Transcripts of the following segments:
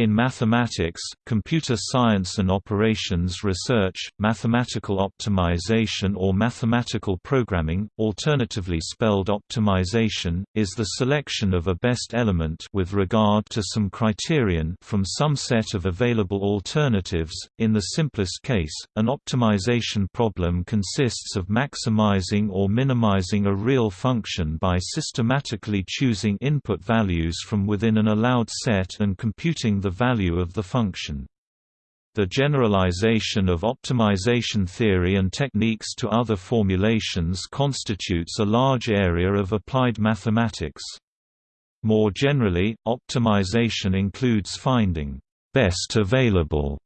In mathematics, computer science and operations research, mathematical optimization or mathematical programming, alternatively spelled optimization, is the selection of a best element with regard to some criterion from some set of available alternatives. In the simplest case, an optimization problem consists of maximizing or minimizing a real function by systematically choosing input values from within an allowed set and computing the value of the function. The generalization of optimization theory and techniques to other formulations constitutes a large area of applied mathematics. More generally, optimization includes finding best available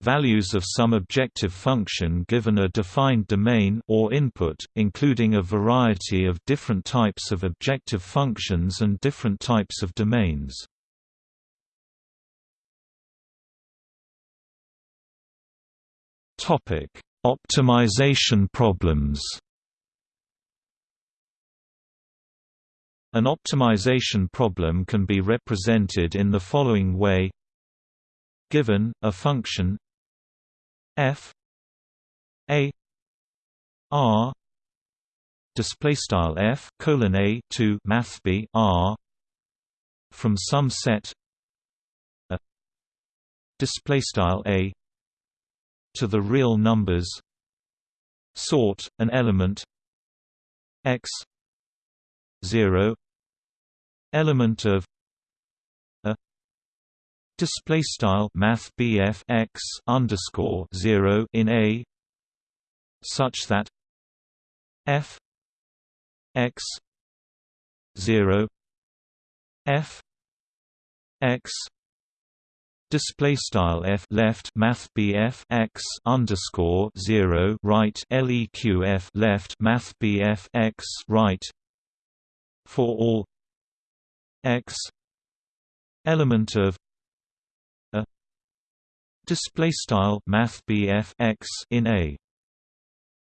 values of some objective function given a defined domain or input, including a variety of different types of objective functions and different types of domains. Topic: Optimization problems. An optimization problem can be represented in the following way. Given a function f a r display style f colon a to math b r from some set a display style a to the real numbers. Sort an element. X. 0 element of. A. Display style math x underscore 0 in a. Such that. F. X. 0 f. X display style f left math bf x underscore 0 right leq f left math bf x right. For all x element of a display style math bf x in a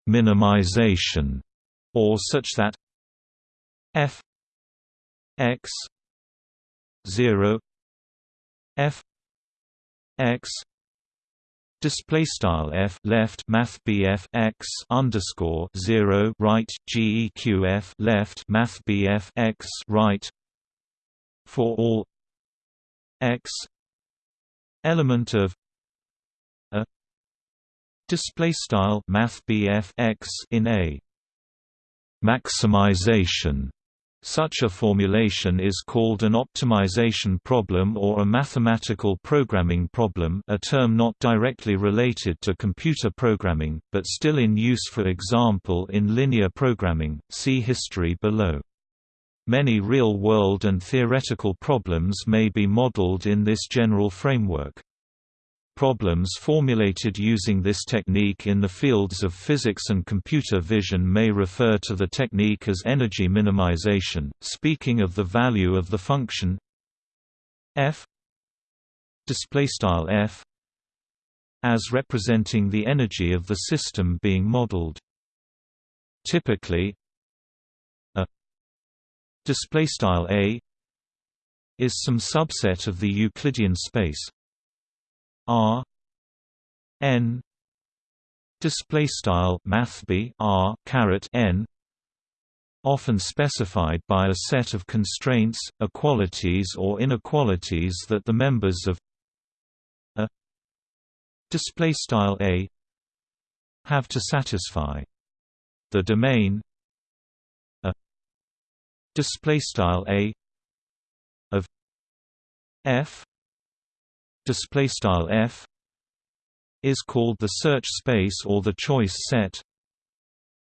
minimization or such that f x 0 f x display style f left math bf x underscore 0 right geqf left math bf x right. For all x element of a display style math bf x in a. Maximization such a formulation is called an optimization problem or a mathematical programming problem a term not directly related to computer programming, but still in use for example in linear programming, see history below. Many real-world and theoretical problems may be modeled in this general framework. Problems formulated using this technique in the fields of physics and computer vision may refer to the technique as energy minimization, speaking of the value of the function f f as representing the energy of the system being modeled. Typically, a a is some subset of the Euclidean space R N display style math R caret N often specified by a set of constraints, equalities or inequalities that the members of a display style A have to satisfy. The domain a display style A of F display style f is called the search space or the choice set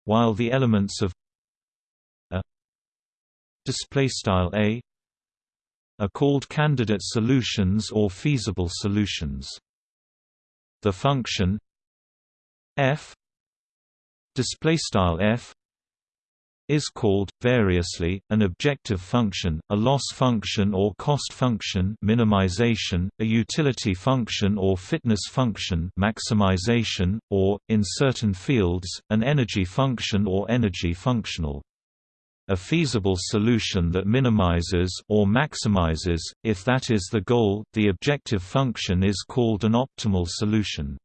while the elements of a display style a are called candidate solutions or feasible solutions. The function f display style f is called, variously, an objective function, a loss function or cost function minimization, a utility function or fitness function maximization, or, in certain fields, an energy function or energy functional. A feasible solution that minimizes or maximizes, if that is the goal, the objective function is called an optimal solution.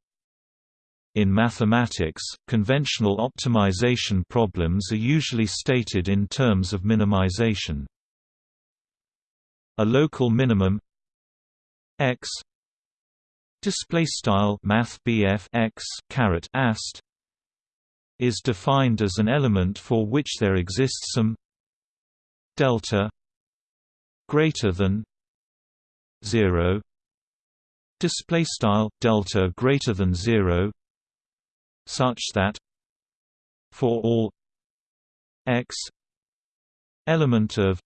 In mathematics, conventional optimization problems are usually stated in terms of minimization. A local minimum x display style math x caret ast is defined as an element for which there exists some delta greater than 0 display style delta greater than 0 such that for all x element of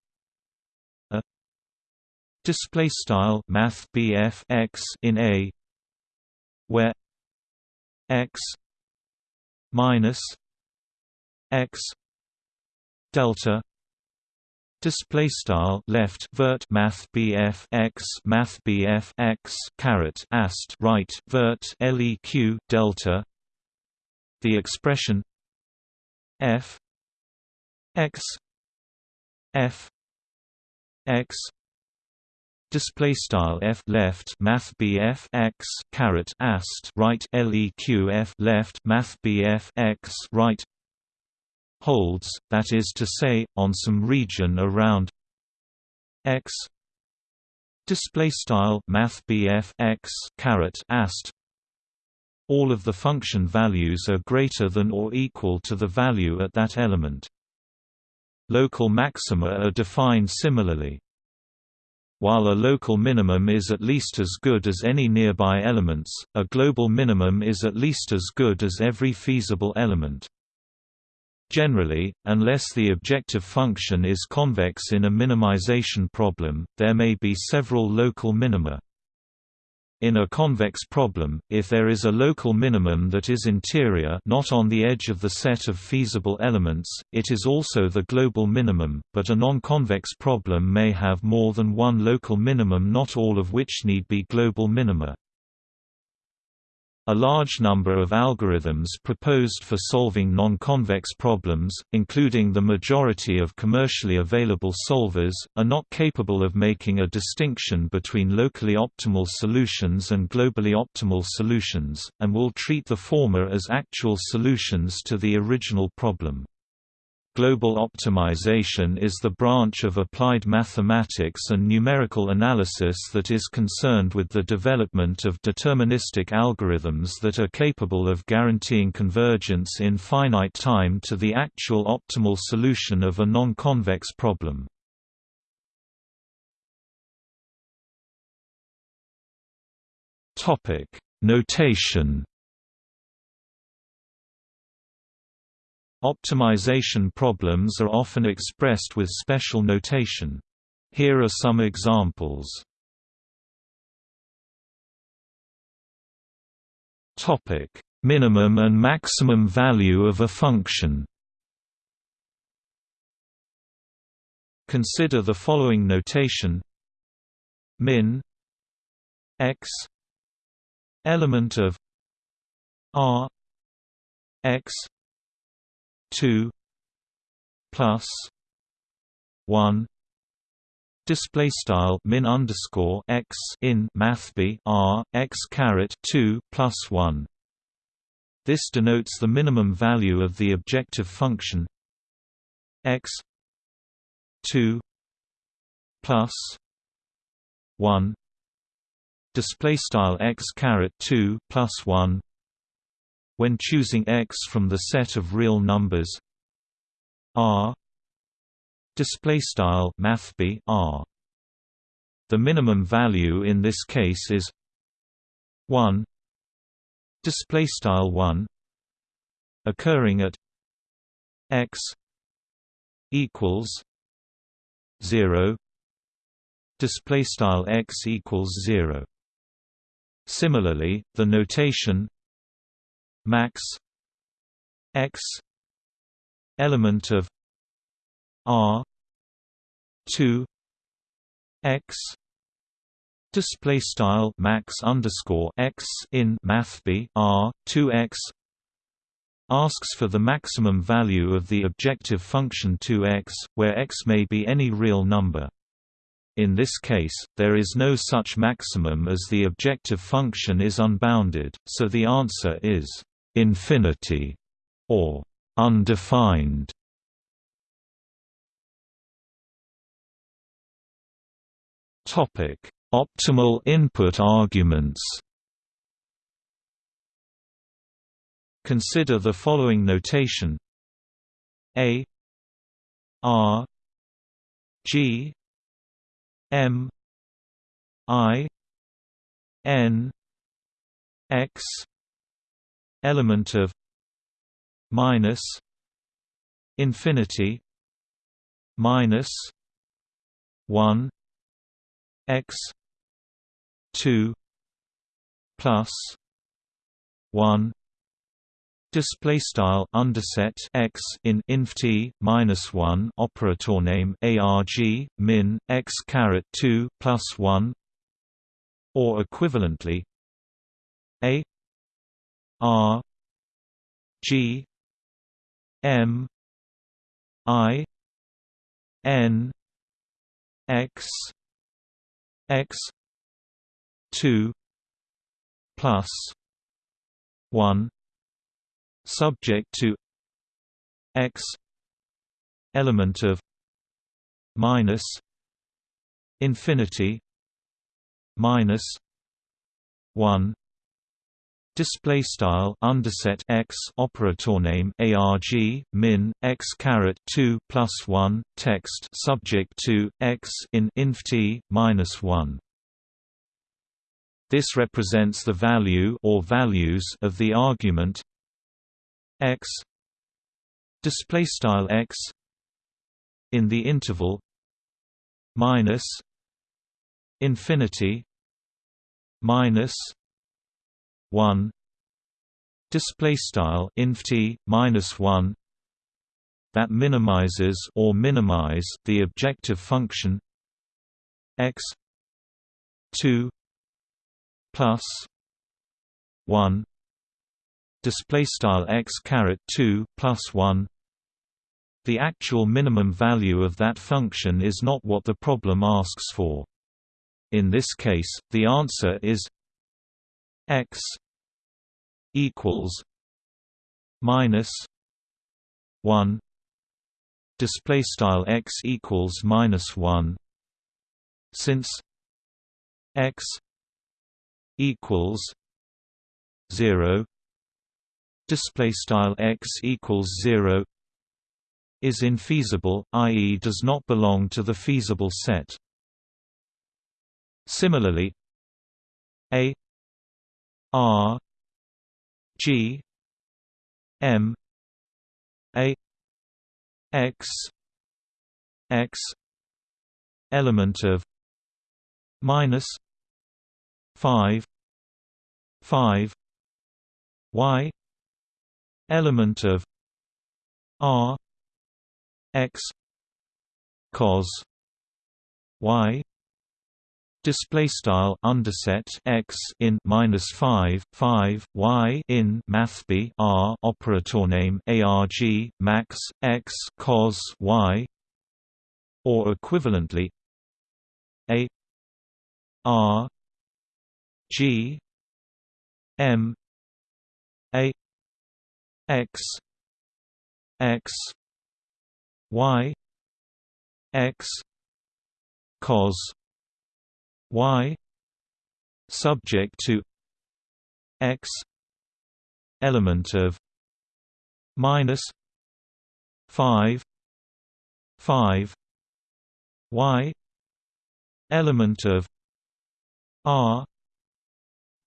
a display style math x in a where x minus x delta display style left vert math bf x math bf x caret ast right vert leq delta the expression f x f x display style f left math bf x caret ast right leq f left math bf x right holds that is to say on some region around x display style math bf x caret ast all of the function values are greater than or equal to the value at that element local maxima are defined similarly while a local minimum is at least as good as any nearby elements, a global minimum is at least as good as every feasible element. Generally, unless the objective function is convex in a minimization problem, there may be several local minima. In a convex problem, if there is a local minimum that is interior not on the edge of the set of feasible elements, it is also the global minimum, but a non-convex problem may have more than one local minimum not all of which need be global minima. A large number of algorithms proposed for solving non-convex problems, including the majority of commercially available solvers, are not capable of making a distinction between locally optimal solutions and globally optimal solutions, and will treat the former as actual solutions to the original problem. Global optimization is the branch of applied mathematics and numerical analysis that is concerned with the development of deterministic algorithms that are capable of guaranteeing convergence in finite time to the actual optimal solution of a non-convex problem. Notation Optimization problems are often expressed with special notation. Here are some examples. Topic: Minimum and maximum value of a function. Consider the following notation: min x element of r x 2 plus 1 display style min underscore x in math b r x caret 2 plus 1 this denotes the minimum value of the objective function x 2 plus 1 display style x caret 2 plus 1 when choosing x from the set of real numbers r display style mathb r. The minimum value in this case is 1 display style 1 occurring at x equals 0 display style x equals 0 similarly the notation max x element of r 2 x display style max underscore x in math b r 2 x asks for the maximum value of the objective function 2x, where x may be any real number. In this case, there is no such maximum as the objective function is unbounded, so the answer is infinity or undefined. Topic: Optimal input arguments. Consider the following notation: A R G M I N X element of minus infinity minus 1 x 2 plus 1 Display style underset x in inf t minus one operator name arg min x caret two plus one, or equivalently, a r g m i n x x two plus one subject to x element of minus infinity minus 1 display style underset x operator name arg min x caret 2 plus 1 text subject to x in inf t minus 1 this represents the value or values of the argument. X. Display style x in the interval minus infinity minus 1 display style inf t minus 1 that minimizes or minimize the objective function x 2 plus 1 display style x caret 2 plus 1 the actual minimum value of that function is not what the problem asks for. In this case the answer is x equals minus 1 display style x equals minus 1 since x equals 0 display style x equals 0 is infeasible i.e. does not belong to the feasible set. Similarly a r g m a x x element of minus 5 5 y element of r x cos y display style underset x in minus 5 5 y in math b r operator name arg max x cos y or equivalently a r g m a x x y x cos y subject to x element of minus 5 5 y element of r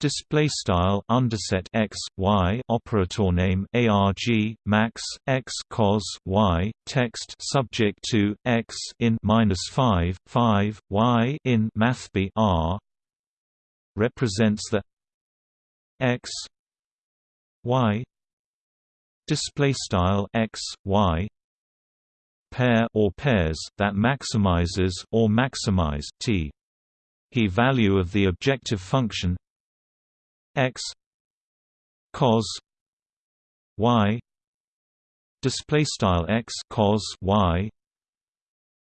Display style underset x y operator name arg max x cos y text subject to x in minus five five y in math b r represents the x y display style x y pair or pairs that maximizes or maximize t. Key value of the objective function x cos y display style x cos y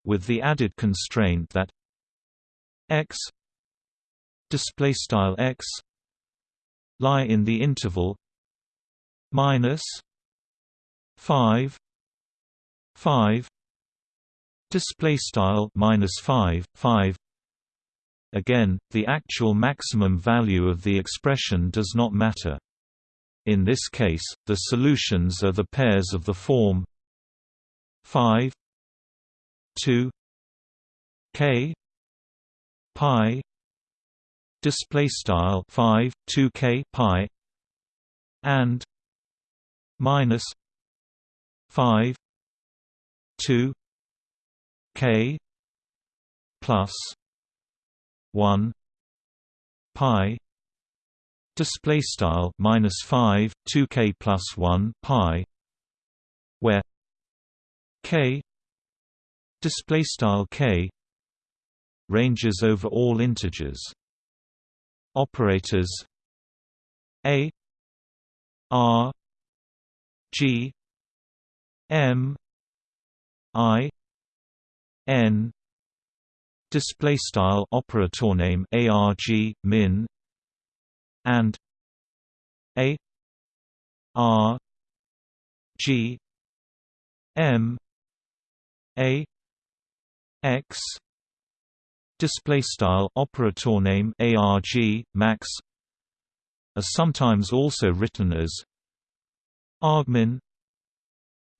with the added constraint that x display style x lie in the interval minus 5 5 display style minus 5 5 again the actual maximum value of the expression does not matter. In this case the solutions are the pairs of the form 5 2 k pi display style 5 2 k pi and minus 5 2 k plus 1 pi display style minus 5 2 k plus 1 pi where k display style k ranges over all integers. Operators a r g m i n display style operator name arg min and a r g m a x. Display style operator name arg max are sometimes also written as argmin.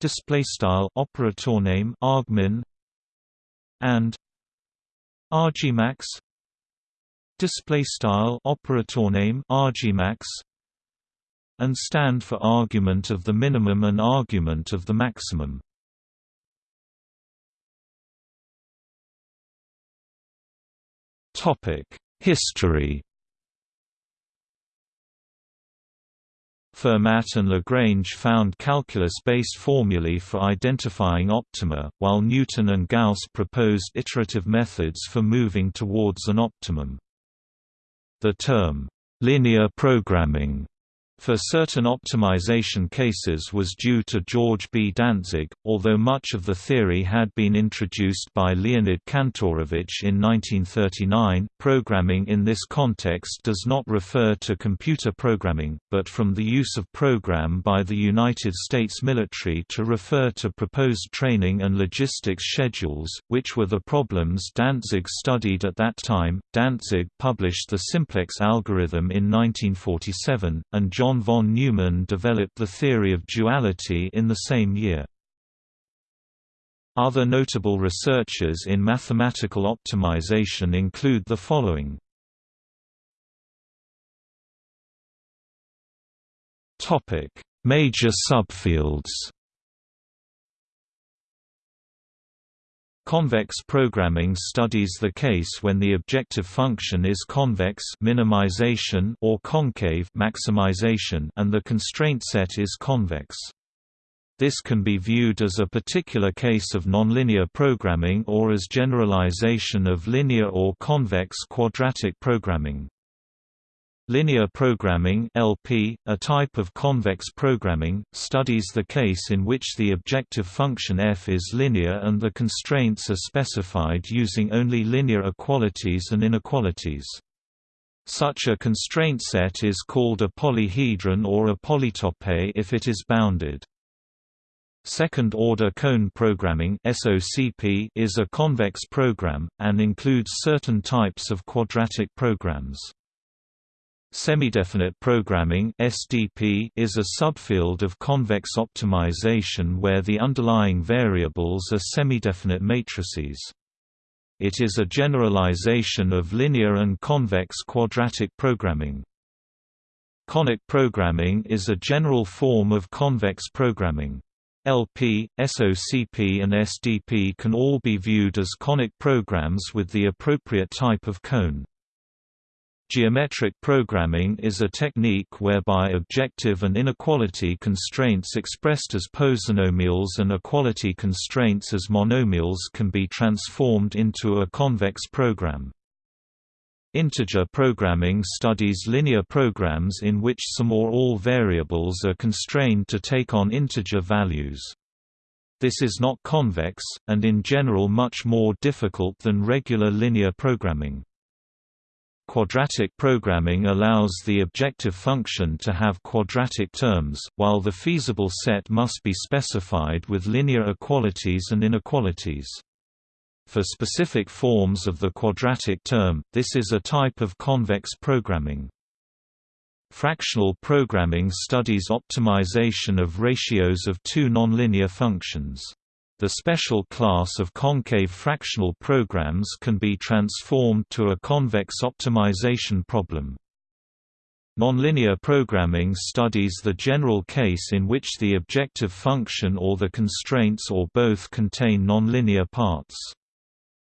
Display style operator name argmin and argmax display style operator name argmax and stand for argument of the minimum and argument of the maximum. Topic: History. Fermat and Lagrange found calculus-based formulae for identifying optima, while Newton and Gauss proposed iterative methods for moving towards an optimum. The term, linear programming for certain optimization cases was due to George B. Dantzig, although much of the theory had been introduced by Leonid Kantorovich in 1939. Programming in this context does not refer to computer programming, but from the use of program by the United States military to refer to proposed training and logistics schedules, which were the problems Dantzig studied at that time. Dantzig published the simplex algorithm in 1947, and John John von Neumann developed the theory of duality in the same year. Other notable researchers in mathematical optimization include the following. Major subfields Convex programming studies the case when the objective function is convex minimization or concave maximization and the constraint set is convex. This can be viewed as a particular case of nonlinear programming or as generalization of linear or convex quadratic programming. Linear programming (LP), a type of convex programming, studies the case in which the objective function f is linear and the constraints are specified using only linear equalities and inequalities. Such a constraint set is called a polyhedron or a polytope if it is bounded. Second-order cone programming (SOCP) is a convex program and includes certain types of quadratic programs. Semidefinite programming (SDP) is a subfield of convex optimization where the underlying variables are semidefinite matrices. It is a generalization of linear and convex quadratic programming. Conic programming is a general form of convex programming. LP, SOCP and SDP can all be viewed as conic programs with the appropriate type of cone. Geometric programming is a technique whereby objective and inequality constraints expressed as polynomials and equality constraints as monomials can be transformed into a convex program. Integer programming studies linear programs in which some or all variables are constrained to take on integer values. this is not convex, and in general much more difficult than regular linear programming. Quadratic programming allows the objective function to have quadratic terms, while the feasible set must be specified with linear equalities and inequalities. For specific forms of the quadratic term, this is a type of convex programming. Fractional programming studies optimization of ratios of two nonlinear functions. The special class of concave fractional programs can be transformed to a convex optimization problem. Nonlinear programming studies the general case in which the objective function or the constraints or both contain nonlinear parts.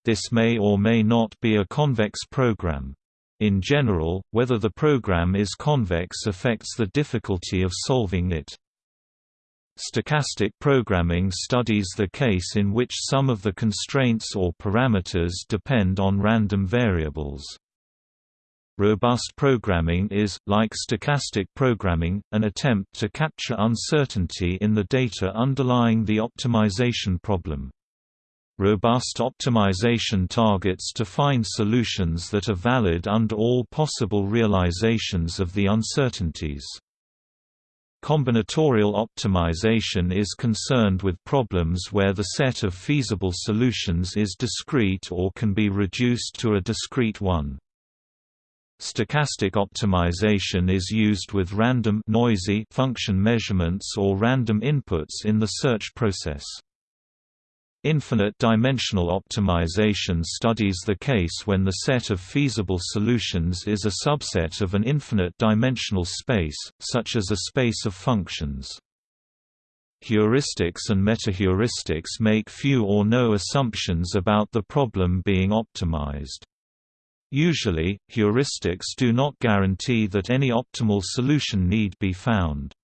This may or may not be a convex program. In general, whether the program is convex affects the difficulty of solving it. Stochastic programming studies the case in which some of the constraints or parameters depend on random variables. Robust programming is, like stochastic programming, an attempt to capture uncertainty in the data underlying the optimization problem. Robust optimization targets to find solutions that are valid under all possible realizations of the uncertainties. Combinatorial optimization is concerned with problems where the set of feasible solutions is discrete or can be reduced to a discrete one. Stochastic optimization is used with random noisy function measurements or random inputs in the search process. Infinite dimensional optimization studies the case when the set of feasible solutions is a subset of an infinite dimensional space, such as a space of functions. Heuristics and metaheuristics make few or no assumptions about the problem being optimized. Usually, heuristics do not guarantee that any optimal solution need be found.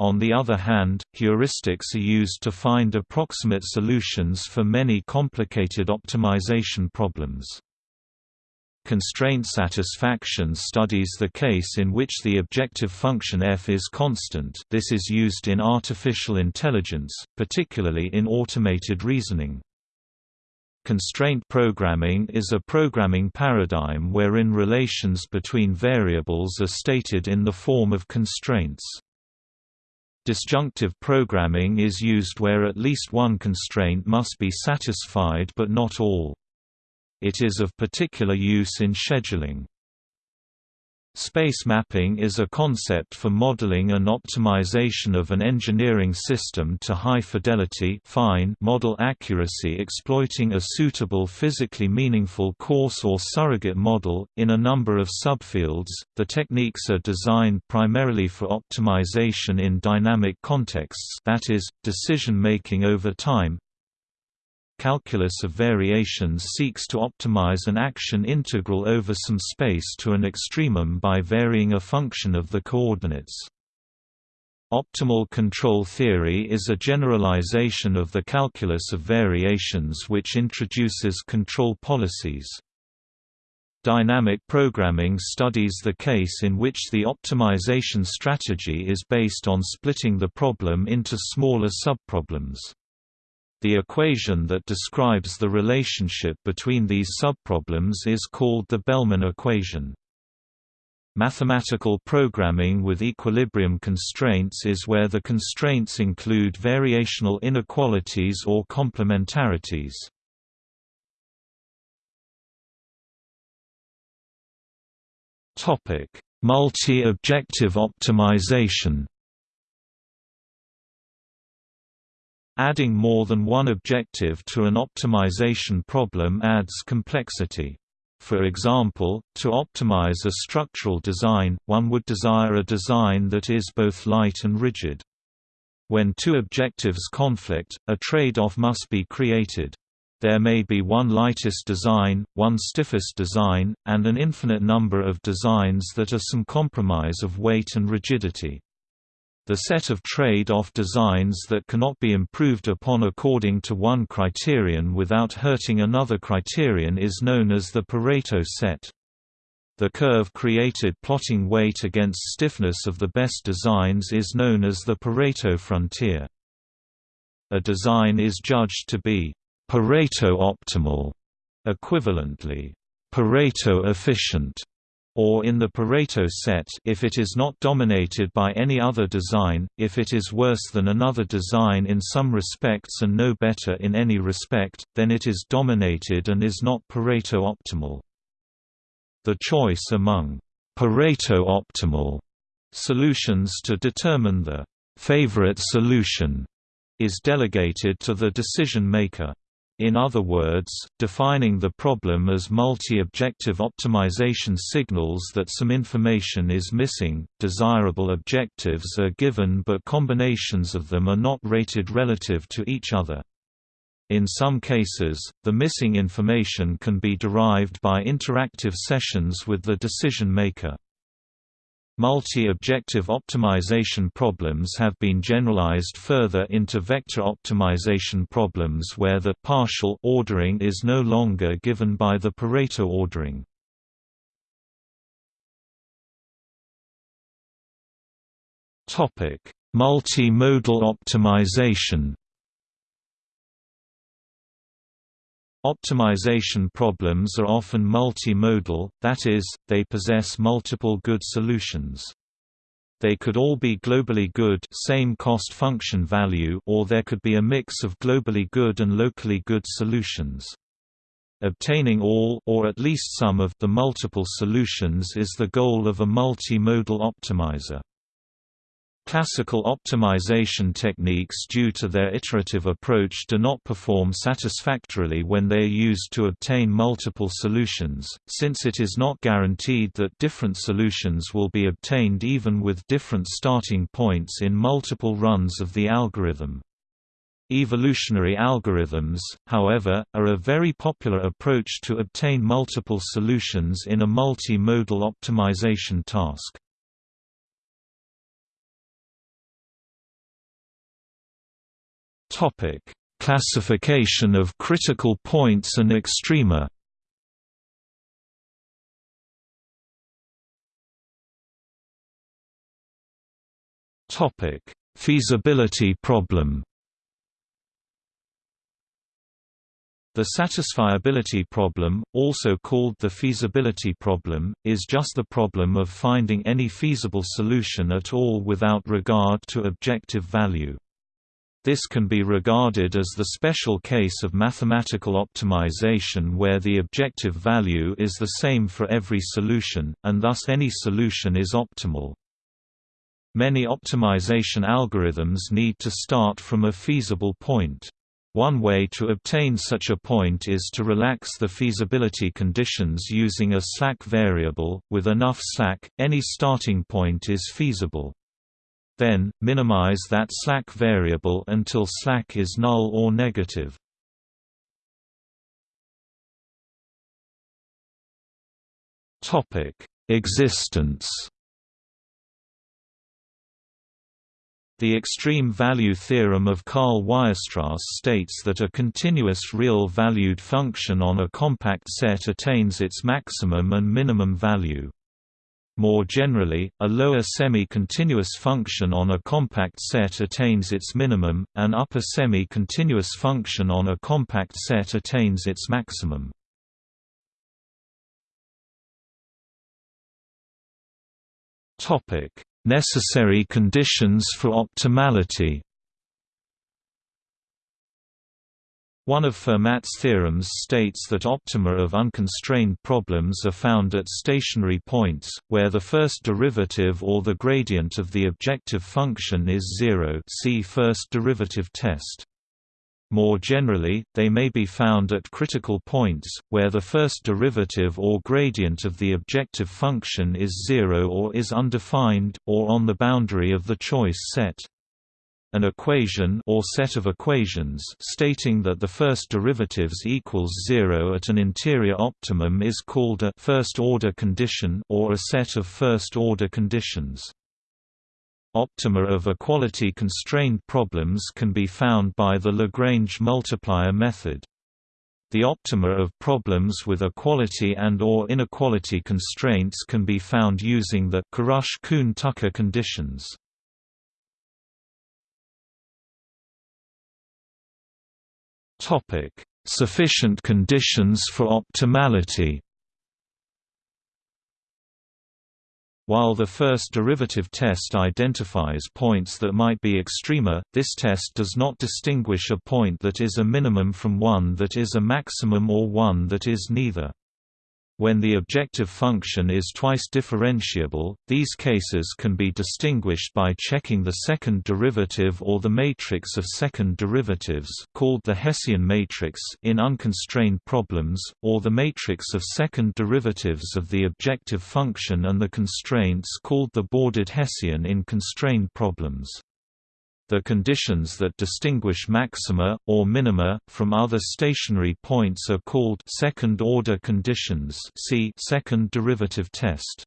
On the other hand, heuristics are used to find approximate solutions for many complicated optimization problems. Constraint satisfaction studies the case in which the objective function f is constant this is used in artificial intelligence, particularly in automated reasoning. Constraint programming is a programming paradigm wherein relations between variables are stated in the form of constraints. Disjunctive programming is used where at least one constraint must be satisfied but not all. It is of particular use in scheduling. Space mapping is a concept for modeling and optimization of an engineering system to high-fidelity fine model accuracy exploiting a suitable physically meaningful coarse or surrogate model, in a number of subfields. The techniques are designed primarily for optimization in dynamic contexts that is, decision-making over time, calculus of variations seeks to optimize an action integral over some space to an extremum by varying a function of the coordinates. Optimal control theory is a generalization of the calculus of variations which introduces control policies. Dynamic programming studies the case in which the optimization strategy is based on splitting the problem into smaller subproblems. The equation that describes the relationship between these subproblems is called the Bellman equation. Mathematical programming with equilibrium constraints is where the constraints include variational inequalities or complementarities. Multi-objective optimization Adding more than one objective to an optimization problem adds complexity. For example, to optimize a structural design, one would desire a design that is both light and rigid. When two objectives conflict, a trade-off must be created. There may be one lightest design, one stiffest design, and an infinite number of designs that are some compromise of weight and rigidity. The set of trade-off designs that cannot be improved upon according to one criterion without hurting another criterion is known as the Pareto set. The curve created plotting weight against stiffness of the best designs is known as the Pareto frontier. a design is judged to be Pareto optimal, equivalently Pareto efficient, or in the Pareto set if it is not dominated by any other design, if it is worse than another design in some respects and no better in any respect, then it is dominated and is not Pareto optimal. The choice among Pareto optimal solutions to determine the favorite solution is delegated to the decision maker. In other words, defining the problem as multi-objective optimization signals that some information is missing, desirable objectives are given but combinations of them are not rated relative to each other. In some cases, the missing information can be derived by interactive sessions with the decision maker. Multi-objective optimization problems have been generalized further into vector optimization problems where the partial ordering is no longer given by the Pareto ordering. Multimodal optimization Optimization problems are often multimodal, that is, they possess multiple good solutions. They could all be globally good same cost function value or there could be a mix of globally good and locally good solutions. Obtaining all or at least some of the multiple solutions is the goal of a multimodal optimizer. Classical optimization techniques due to their iterative approach do not perform satisfactorily when they are used to obtain multiple solutions, since it is not guaranteed that different solutions will be obtained even with different starting points in multiple runs of the algorithm. Evolutionary algorithms, however, are a very popular approach to obtain multiple solutions in a multi-modal optimization task. Topic: Classification of critical points and extrema. Topic: Feasibility problem. The satisfiability problem, also called the feasibility problem, is just the problem of finding any feasible solution at all without regard to objective value. This can be regarded as the special case of mathematical optimization where the objective value is the same for every solution, and thus any solution is optimal. Many optimization algorithms need to start from a feasible point. One way to obtain such a point is to relax the feasibility conditions using a slack variable. With enough slack, any starting point is feasible. Then, minimize that slack variable until slack is null or negative. Topic: Existence. The extreme value theorem of Karl Weierstrass states that a continuous real-valued function on a compact set attains its maximum and minimum value. More generally, a lower semi-continuous function on a compact set attains its minimum, an upper semi-continuous function on a compact set attains its maximum. Necessary conditions for optimality One of Fermat's theorems states that optima of unconstrained problems are found at stationary points, where the first derivative or the gradient of the objective function is zero see first derivative test. More generally, they may be found at critical points, where the first derivative or gradient of the objective function is zero or is undefined, or on the boundary of the choice set. An equation or set of equations stating that the first derivatives equals zero at an interior optimum is called a first-order condition or a set of first-order conditions. Optima of equality-constrained problems can be found by the Lagrange multiplier method. The optima of problems with equality and or inequality constraints can be found using the Karush-Kuhn-Tucker conditions. Topic: Sufficient conditions for optimality. While the first derivative test identifies points that might be extrema, this test does not distinguish a point that is a minimum from one that is a maximum or one that is neither. When the objective function is twice differentiable, these cases can be distinguished by checking the second derivative or the matrix of second derivatives called the Hessian matrix in unconstrained problems, or the matrix of second derivatives of the objective function and the constraints called the bordered Hessian in constrained problems. The conditions that distinguish maxima, or minima, from other stationary points are called second-order conditions see second derivative test.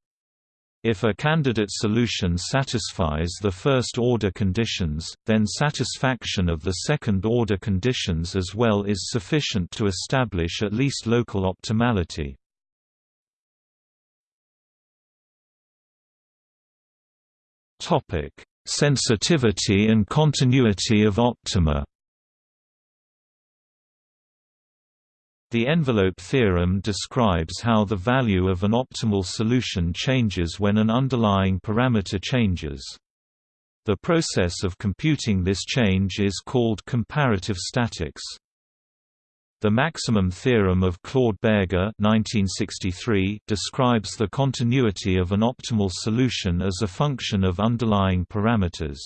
If a candidate solution satisfies the first-order conditions, then satisfaction of the second-order conditions as well is sufficient to establish at least local optimality. Topic: Sensitivity and continuity of optima The envelope theorem describes how the value of an optimal solution changes when an underlying parameter changes. The process of computing this change is called comparative statics. The maximum theorem of Claude Berge 1963 describes the continuity of an optimal solution as a function of underlying parameters.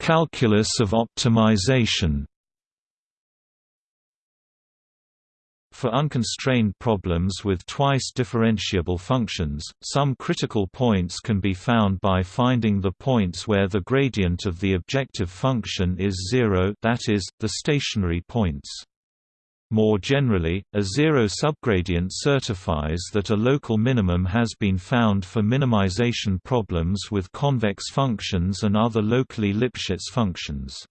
Calculus of optimization For unconstrained problems with twice differentiable functions, some critical points can be found by finding the points where the gradient of the objective function is zero that is, the stationary points. More generally, a zero subgradient certifies that a local minimum has been found for minimization problems with convex functions and other locally Lipschitz functions.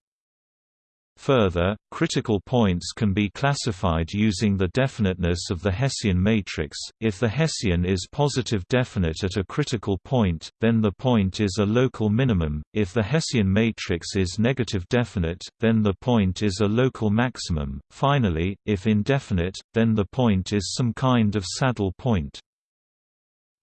Further, critical points can be classified using the definiteness of the Hessian matrix. If the Hessian is positive definite at a critical point, then the point is a local minimum. If the Hessian matrix is negative definite, then the point is a local maximum. Finally, if indefinite, then the point is some kind of saddle point.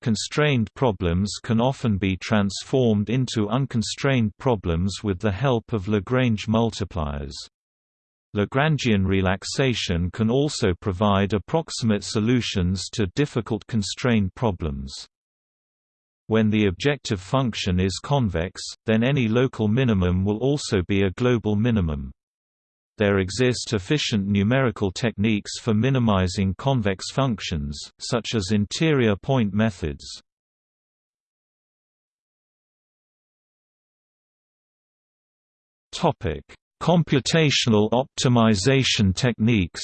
Constrained problems can often be transformed into unconstrained problems with the help of Lagrange multipliers. Lagrangian relaxation can also provide approximate solutions to difficult constrained problems. When the objective function is convex, then any local minimum will also be a global minimum. There exist efficient numerical techniques for minimizing convex functions, such as interior point methods. Computational optimization techniques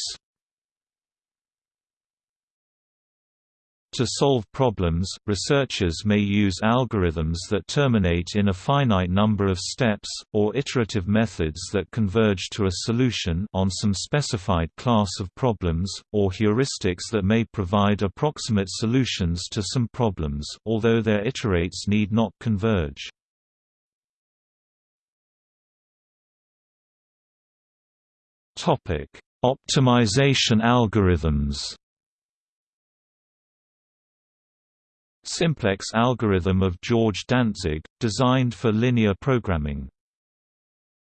To solve problems, researchers may use algorithms that terminate in a finite number of steps, or iterative methods that converge to a solution on some specified class of problems, or heuristics that may provide approximate solutions to some problems, although their iterates need not converge. Optimization algorithms Simplex algorithm of George Dantzig, designed for linear programming.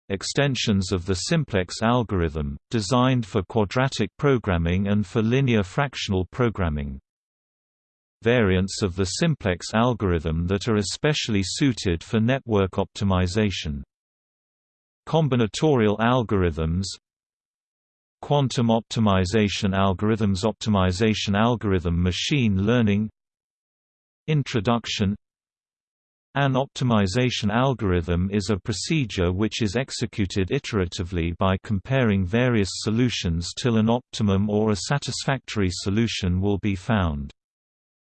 Extensions of the simplex algorithm, designed for quadratic programming and for linear fractional programming. Variants of the simplex algorithm that are especially suited for network optimization. Combinatorial algorithms Quantum optimization algorithms Optimization algorithm Machine learning Introduction An optimization algorithm is a procedure which is executed iteratively by comparing various solutions till an optimum or a satisfactory solution will be found.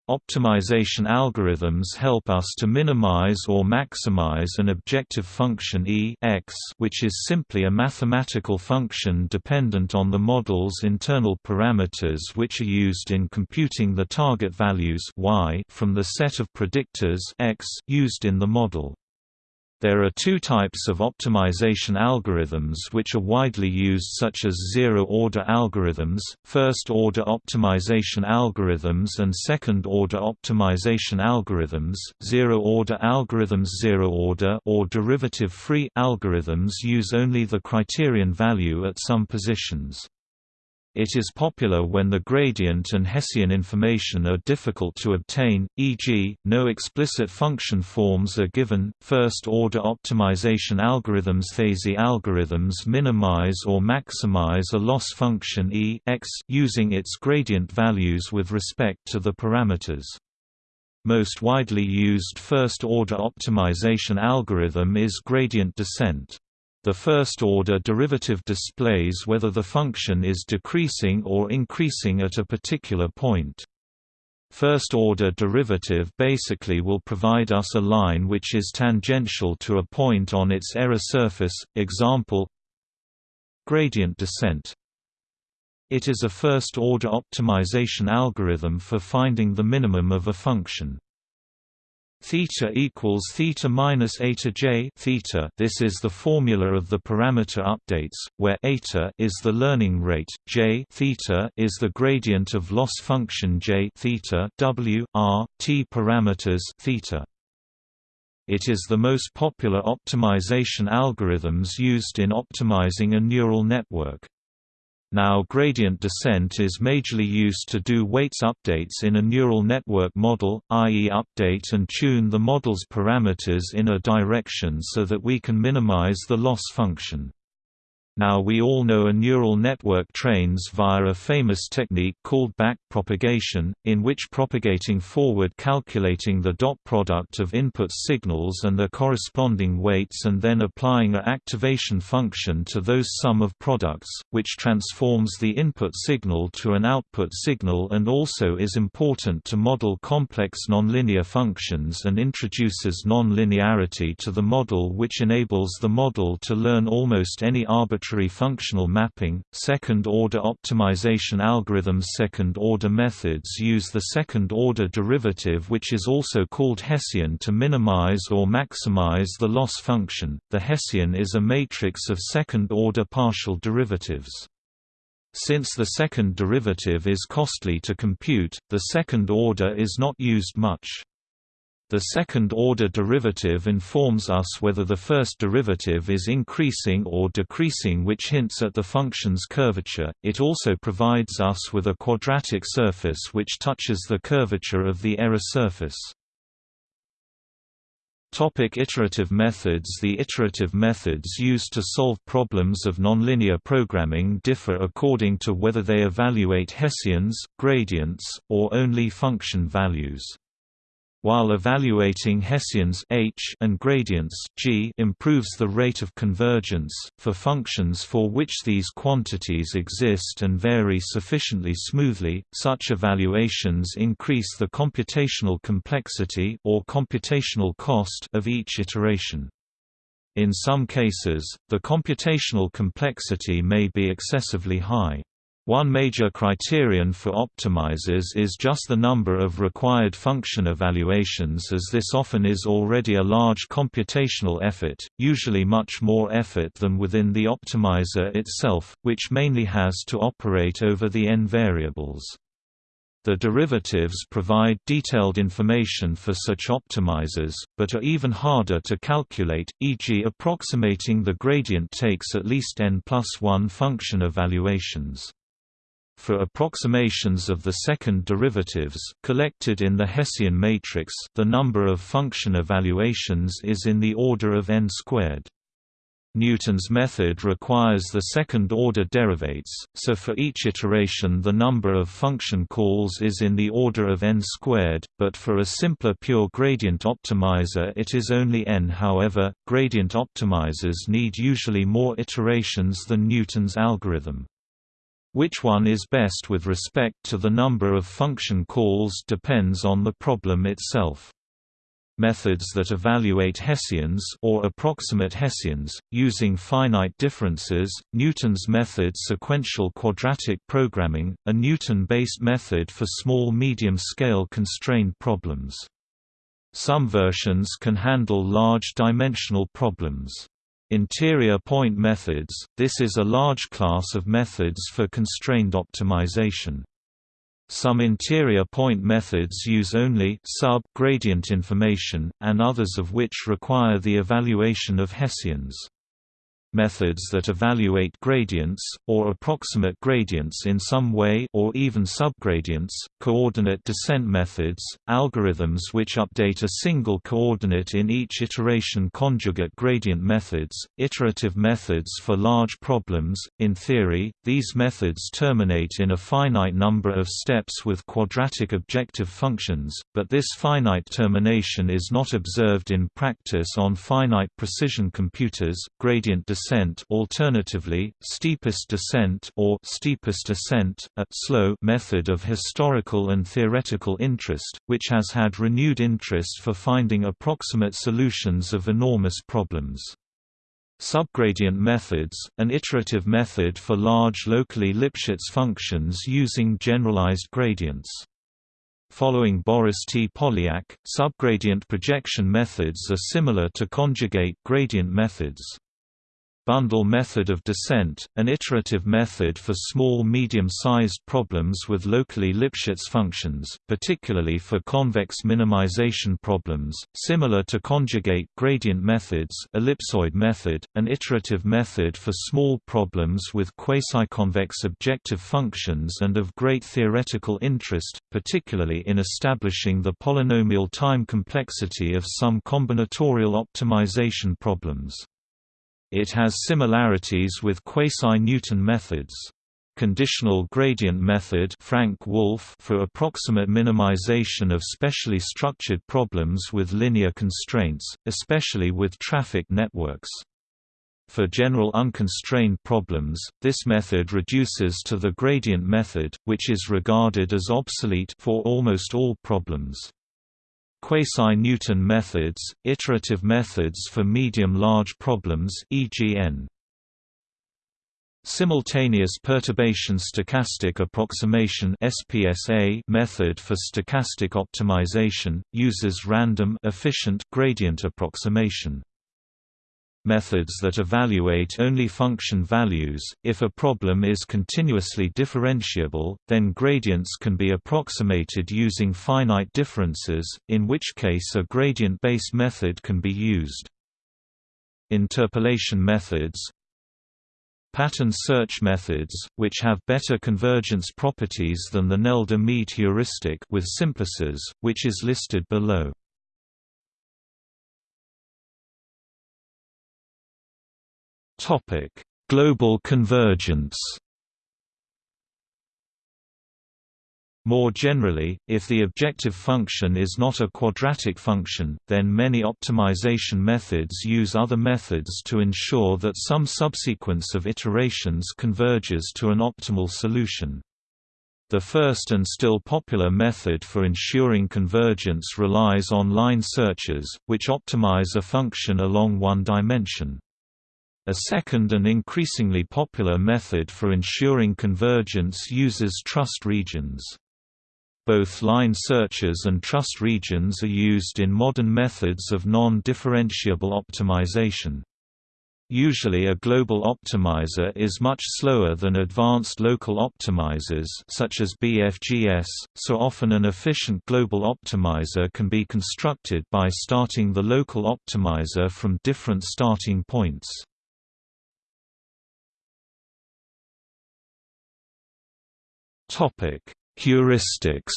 Optimization algorithms help us to minimize or maximize an objective function e x, which is simply a mathematical function dependent on the model's internal parameters which are used in computing the target values y from the set of predictors x used in the model. There are two types of optimization algorithms which are widely used such as zero-order algorithms, first-order optimization algorithms and second-order optimization algorithms. Zero-order algorithms zero-order or derivative-free algorithms use only the criterion value at some positions. It is popular when the gradient and Hessian information are difficult to obtain, e.g., no explicit function forms are given. First order optimization algorithms Thiese algorithms minimize or maximize a loss function e x using its gradient values with respect to the parameters. Most widely used first order optimization algorithm is gradient descent. The first-order derivative displays whether the function is decreasing or increasing at a particular point. First-order derivative basically will provide us a line which is tangential to a point on its error surface, example gradient descent. It is a first-order optimization algorithm for finding the minimum of a function theta equals theta minus eta j theta. This is the formula of the parameter updates, where eta is the learning rate, j theta is the gradient of loss function j theta w r t parameters theta. It is the most popular optimization algorithms used in optimizing a neural network. Now gradient descent is majorly used to do weights updates in a neural network model, i.e. update and tune the model's parameters in a direction so that we can minimize the loss function. Now we all know a neural network trains via a famous technique called back propagation, in which propagating forward calculating the dot product of input signals and their corresponding weights and then applying a activation function to those sum of products, which transforms the input signal to an output signal and also is important to model complex nonlinear functions and introduces nonlinearity to the model which enables the model to learn almost any arbitrary arbitrary functional mapping. Second order optimization algorithms Second order methods use the second order derivative, which is also called Hessian, to minimize or maximize the loss function. The Hessian is a matrix of second order partial derivatives. Since the second derivative is costly to compute, the second order is not used much. The second-order derivative informs us whether the first derivative is increasing or decreasing which hints at the function's curvature, it also provides us with a quadratic surface which touches the curvature of the error surface. Topic iterative methods The iterative methods used to solve problems of nonlinear programming differ according to whether they evaluate Hessians, gradients, or only function values. While evaluating Hessians H and gradients G improves the rate of convergence, for functions for which these quantities exist and vary sufficiently smoothly, such evaluations increase the computational complexity or computational cost of each iteration. In some cases, the computational complexity may be excessively high. One major criterion for optimizers is just the number of required function evaluations as this often is already a large computational effort, usually much more effort than within the optimizer itself, which mainly has to operate over the n variables. The derivatives provide detailed information for such optimizers, but are even harder to calculate, e.g. approximating the gradient takes at least n plus 1 function evaluations. For approximations of the second derivatives collected in the Hessian matrix, the number of function evaluations is in the order of n squared. Newton's method requires the second-order derivates, so for each iteration the number of function calls is in the order of n squared, but for a simpler pure gradient optimizer it is only n. However, gradient optimizers need usually more iterations than Newton's algorithm. Which one is best with respect to the number of function calls depends on the problem itself. Methods that evaluate Hessians or approximate Hessians, using finite differences, Newton's method sequential quadratic programming, a Newton-based method for small medium-scale constrained problems. Some versions can handle large dimensional problems. Interior point methods – This is a large class of methods for constrained optimization. Some interior point methods use only sub-gradient information, and others of which require the evaluation of Hessians methods that evaluate gradients, or approximate gradients in some way or even subgradients, coordinate descent methods, algorithms which update a single coordinate in each iteration conjugate gradient methods, iterative methods for large problems. In theory, these methods terminate in a finite number of steps with quadratic objective functions, but this finite termination is not observed in practice on finite precision computers. Gradient descent alternatively, steepest descent or steepest ascent, a slow method of historical and theoretical interest, which has had renewed interest for finding approximate solutions of enormous problems. Subgradient methods, an iterative method for large locally Lipschitz functions using generalized gradients. Following Boris T. Polyak, subgradient projection methods are similar to conjugate gradient methods bundle method of descent, an iterative method for small medium-sized problems with locally Lipschitz functions, particularly for convex minimization problems, similar to conjugate gradient methods ellipsoid method, an iterative method for small problems with quasi-convex objective functions and of great theoretical interest, particularly in establishing the polynomial time complexity of some combinatorial optimization problems. It has similarities with quasi-Newton methods. Conditional gradient method Frank Wolfe for approximate minimization of specially structured problems with linear constraints, especially with traffic networks. For general unconstrained problems, this method reduces to the gradient method, which is regarded as obsolete for almost all problems. Quasi-Newton methods, iterative methods for medium-large problems EGN. Simultaneous perturbation stochastic approximation SPSA method for stochastic optimization, uses random efficient gradient approximation methods that evaluate only function values. If a problem is continuously differentiable, then gradients can be approximated using finite differences, in which case a gradient-based method can be used. Interpolation methods Pattern search methods, which have better convergence properties than the Nelder-Mead heuristic with simplices, which is listed below. Topic: Global convergence. More generally, if the objective function is not a quadratic function, then many optimization methods use other methods to ensure that some subsequence of iterations converges to an optimal solution. The first and still popular method for ensuring convergence relies on line searches, which optimize a function along one dimension. A second and increasingly popular method for ensuring convergence uses trust regions. Both line searches and trust regions are used in modern methods of non-differentiable optimization. Usually a global optimizer is much slower than advanced local optimizers such as BFGS, so often an efficient global optimizer can be constructed by starting the local optimizer from different starting points. Topic: Heuristics.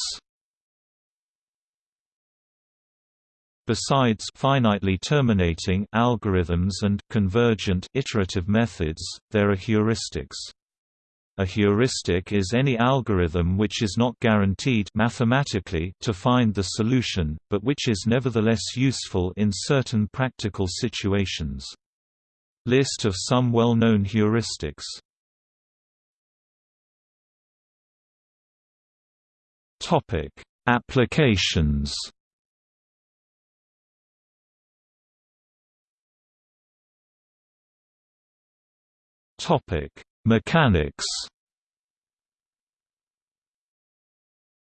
Besides finitely terminating algorithms and convergent iterative methods, there are heuristics. A heuristic is any algorithm which is not guaranteed mathematically to find the solution, but which is nevertheless useful in certain practical situations. List of some well-known heuristics Topic: Applications. Topic: Mechanics.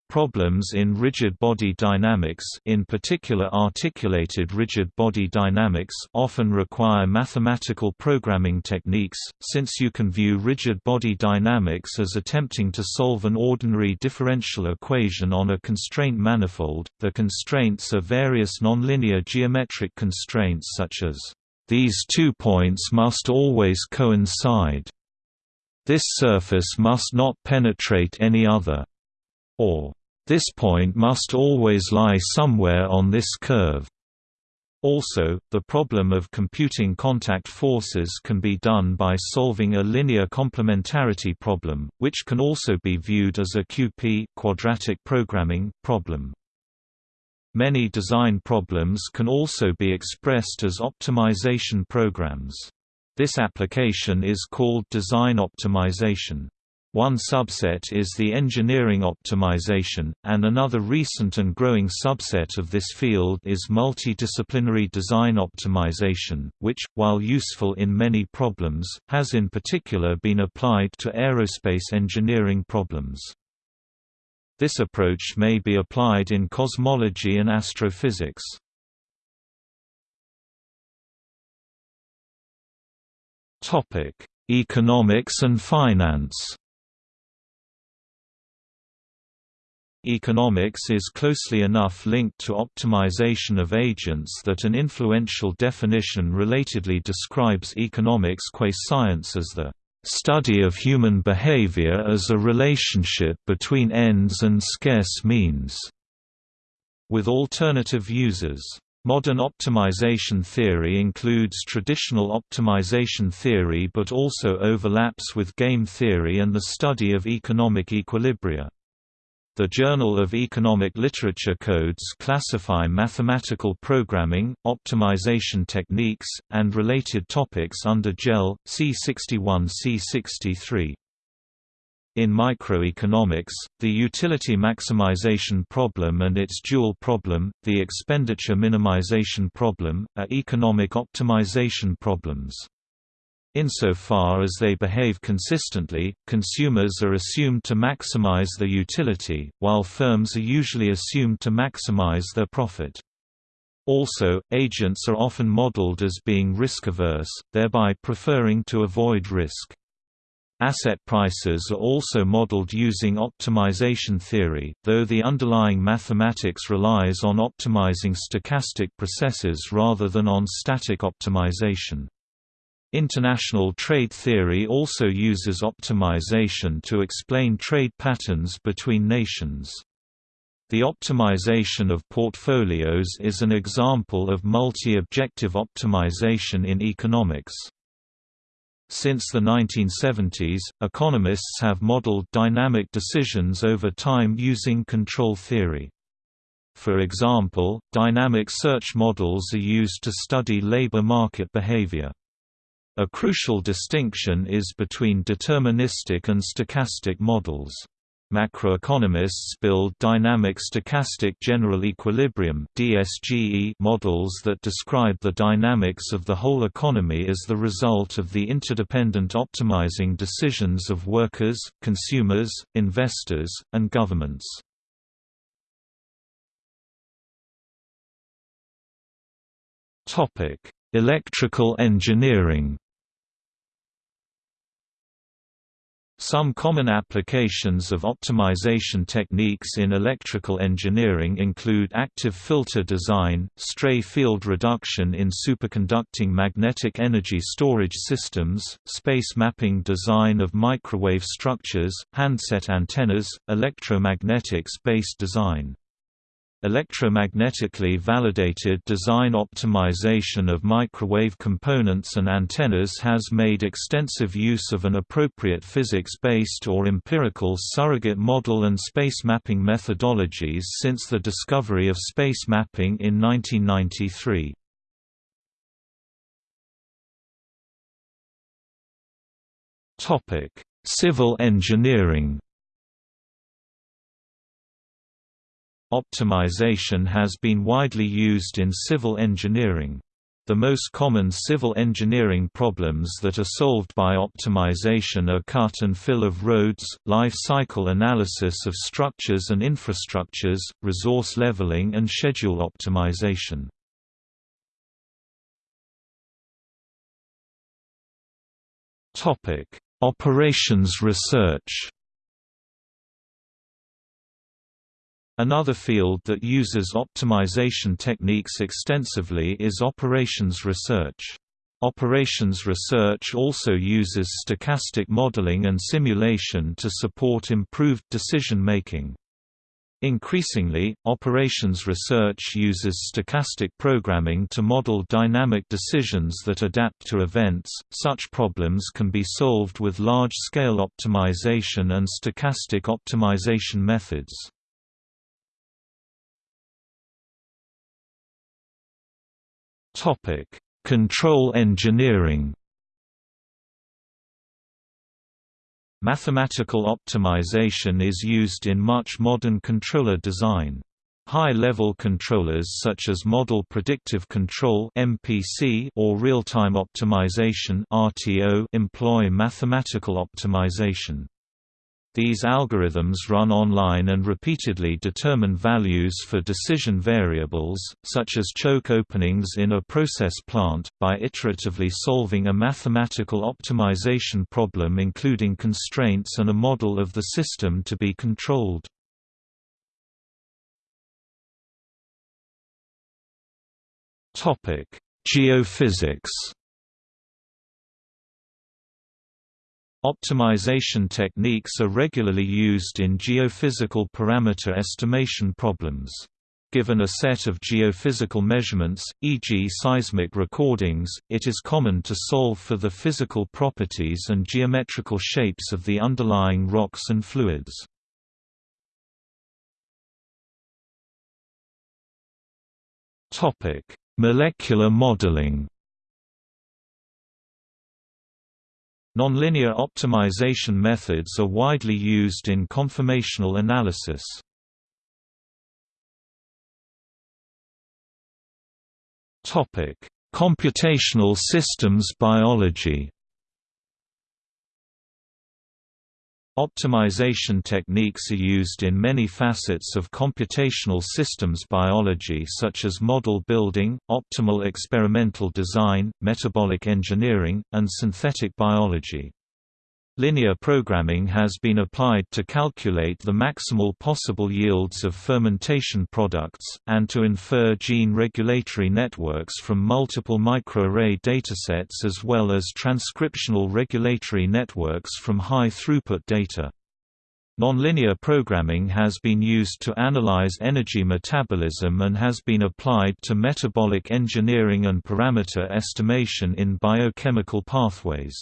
Problems in rigid body dynamics in particular articulated rigid body dynamics often require mathematical programming techniques, since you can view rigid body dynamics as attempting to solve an ordinary differential equation on a constraint manifold. The constraints are various nonlinear geometric constraints such as, "...these two points must always coincide." This surface must not penetrate any other or this point must always lie somewhere on this curve. Also, the problem of computing contact forces can be done by solving a linear complementarity problem, which can also be viewed as a QP quadratic programming problem. Many design problems can also be expressed as optimization programs. This application is called design optimization. One subset is the engineering optimization, and another recent and growing subset of this field is multidisciplinary design optimization, which, while useful in many problems, has in particular been applied to aerospace engineering problems. This approach may be applied in cosmology and astrophysics. Economics and finance Economics is closely enough linked to optimization of agents that an influential definition relatedly describes economics qua science as the study of human behavior as a relationship between ends and scarce means, with alternative uses. Modern optimization theory includes traditional optimization theory but also overlaps with game theory and the study of economic equilibria. The Journal of Economic Literature codes classify mathematical programming, optimization techniques, and related topics under JEL, C61 C63. In microeconomics, the utility maximization problem and its dual problem, the expenditure minimization problem, are economic optimization problems. Insofar as they behave consistently, consumers are assumed to maximize their utility, while firms are usually assumed to maximize their profit. Also, agents are often modeled as being risk-averse, thereby preferring to avoid risk. Asset prices are also modeled using optimization theory, though the underlying mathematics relies on optimizing stochastic processes rather than on static optimization. International trade theory also uses optimization to explain trade patterns between nations. The optimization of portfolios is an example of multi-objective optimization in economics. Since the 1970s, economists have modeled dynamic decisions over time using control theory. For example, dynamic search models are used to study labor market behavior. A crucial distinction is between deterministic and stochastic models. Macroeconomists build dynamic stochastic general equilibrium models that describe the dynamics of the whole economy as the result of the interdependent optimizing decisions of workers, consumers, investors, and governments. Electrical engineering Some common applications of optimization techniques in electrical engineering include active filter design, stray field reduction in superconducting magnetic energy storage systems, space mapping design of microwave structures, handset antennas, electromagnetics-based design. Electromagnetically validated design optimization of microwave components and antennas has made extensive use of an appropriate physics-based or empirical surrogate model and space mapping methodologies since the discovery of space mapping in 1993. Civil engineering Optimization has been widely used in civil engineering. The most common civil engineering problems that are solved by optimization are cut and fill of roads, life cycle analysis of structures and infrastructures, resource leveling and schedule optimization. Operations research Another field that uses optimization techniques extensively is operations research. Operations research also uses stochastic modeling and simulation to support improved decision-making. Increasingly, operations research uses stochastic programming to model dynamic decisions that adapt to events. Such problems can be solved with large-scale optimization and stochastic optimization methods. Topic: Control engineering. Mathematical optimization is used in much modern controller design. High-level controllers such as Model Predictive Control (MPC) or Real-Time Optimization (RTO) employ mathematical optimization. These algorithms run online and repeatedly determine values for decision variables, such as choke openings in a process plant, by iteratively solving a mathematical optimization problem including constraints and a model of the system to be controlled. Geophysics Optimization techniques are regularly used in geophysical parameter estimation problems. Given a set of geophysical measurements, e.g. seismic recordings, it is common to solve for the physical properties and geometrical shapes of the underlying rocks and fluids. Molecular modeling Nonlinear optimization methods are widely used in conformational analysis. Computational systems biology Optimization techniques are used in many facets of computational systems biology such as model building, optimal experimental design, metabolic engineering, and synthetic biology. Linear programming has been applied to calculate the maximal possible yields of fermentation products, and to infer gene regulatory networks from multiple microarray datasets as well as transcriptional regulatory networks from high-throughput data. Nonlinear programming has been used to analyze energy metabolism and has been applied to metabolic engineering and parameter estimation in biochemical pathways.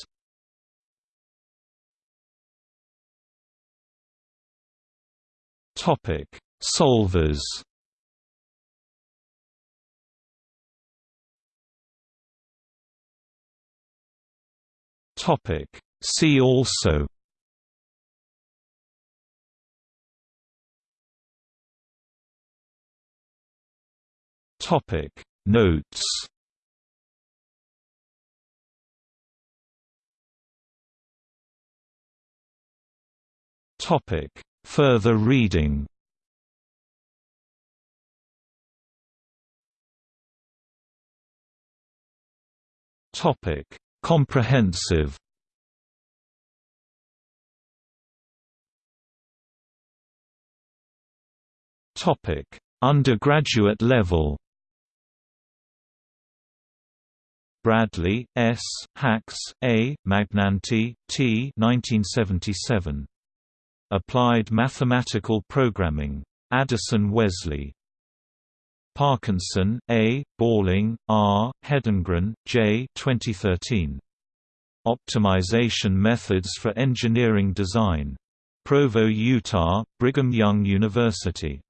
Topic: Solvers. Topic: See also. Topic: Notes. Topic: Further reading Topic: Comprehensive. Topic: Undergraduate level. Bradley, S., Hax, A., Magnanti, T. 1977. Applied Mathematical Programming. Addison Wesley. Parkinson, A., Balling, R., Hedengren, J. 2013. Optimization Methods for Engineering Design. Provo, Utah, Brigham Young University.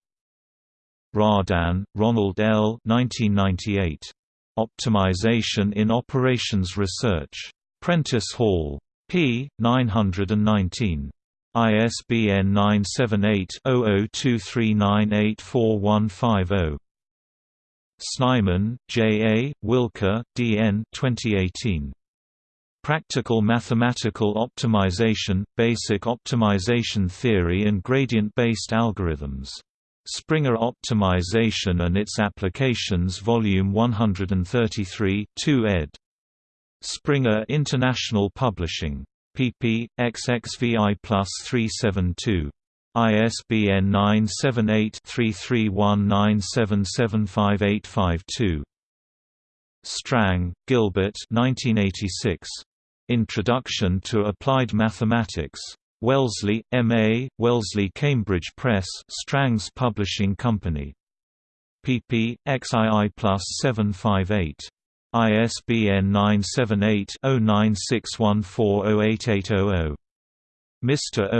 Rardin, Ronald L. 1998. Optimization in Operations Research. Prentice Hall. p. 919. ISBN 978-0023984150. Snyman, J. A., Wilke, D. N. 2018. Practical Mathematical Optimization, Basic Optimization Theory and Gradient-Based Algorithms. Springer Optimization and Its Applications Volume 133 2 ed. Springer International Publishing. Pp. XXVI plus 372. ISBN 978-3319775852. Strang, Gilbert 1986. Introduction to Applied Mathematics. Wellesley, M.A., Wellesley Cambridge Press Strang's Publishing Company. pp. XII plus 758. ISBN 978-0961408800. Mr.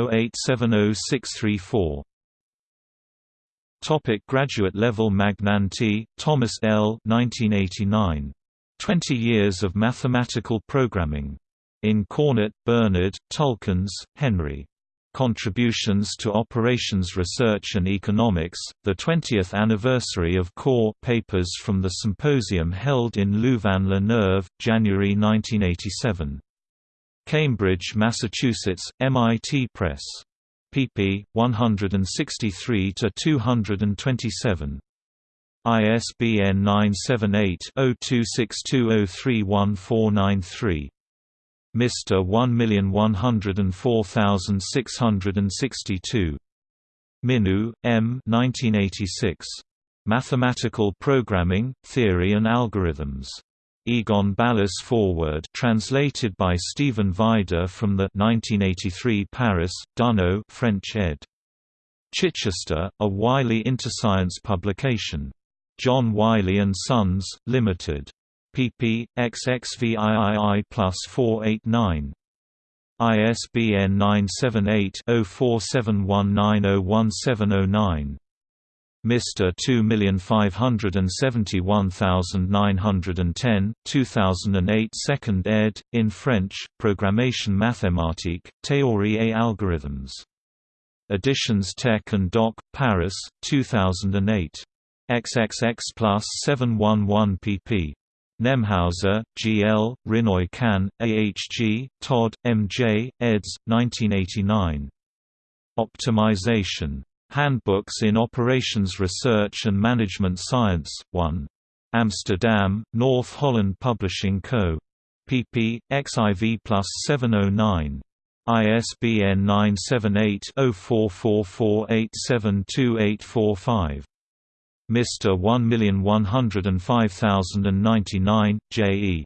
0870634. Topic graduate level Magnanti, Thomas L. 1989. 20 Years of Mathematical Programming. In Cornet, Bernard, Tulkens, Henry. Contributions to Operations Research and Economics, the 20th anniversary of CORE papers from the symposium held in Louvain-la-Neuve, January 1987. Cambridge, Massachusetts, MIT Press. pp. 163–227. ISBN 978 0262031493. Mr. 1104662. Minoux, M. 1986. Mathematical Programming, Theory and Algorithms. Egon Balas Foreword translated by Stephen Vajda from the 1983 Paris, Dunod French ed. Chichester, a Wiley Interscience publication. John Wiley & Sons, Limited pp. xxviii plus 489. ISBN 978-0471901709. Mr. 2571910, 2008 2nd ed., in French, Programmation mathématique, théorie et algorithms. Editions Tech and Doc, Paris, 2008. XXX plus 711 pp. Nemhauser, G. L., Rinnooy Kan, A. H. G., Todd, M. J., eds. 1989. Optimization. Handbooks in Operations Research and Management Science, 1. Amsterdam, North Holland Publishing Co. pp. XIV plus 709. ISBN 978 0444872845. Mr. 1105099, J.E.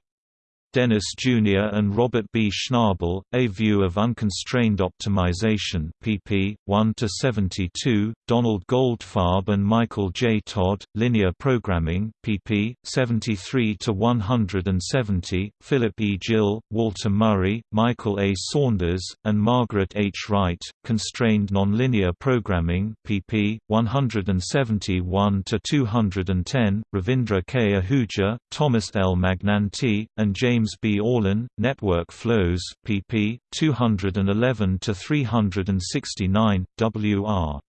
Dennis Jr. and Robert B. Schnabel, A View of Unconstrained Optimization pp. 1–72, Donald Goldfarb and Michael J. Todd, Linear Programming pp. 73–170, Philip E. Gill, Walter Murray, Michael A. Saunders, and Margaret H. Wright, Constrained Nonlinear Programming pp. 171–210, Ravindra K. Ahuja, Thomas L. Magnanti, and James James B. Orlin, Network Flows, pp. 211–369, W.R.